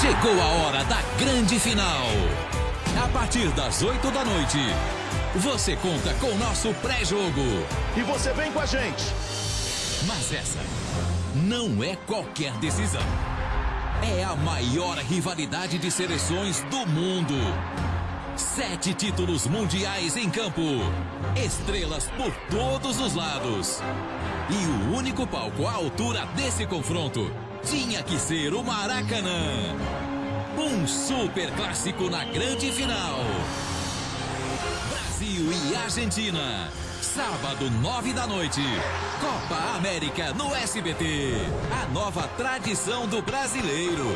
Chegou a hora da grande final. A partir das 8 da noite, você conta com o nosso pré-jogo. E você vem com a gente. Mas essa não é qualquer decisão. É a maior rivalidade de seleções do mundo. Sete títulos mundiais em campo. Estrelas por todos os lados. E o único palco à altura desse confronto tinha que ser o Maracanã. Um super clássico na grande final. Brasil e Argentina. Sábado, nove da noite. Copa América no SBT. A nova tradição do brasileiro.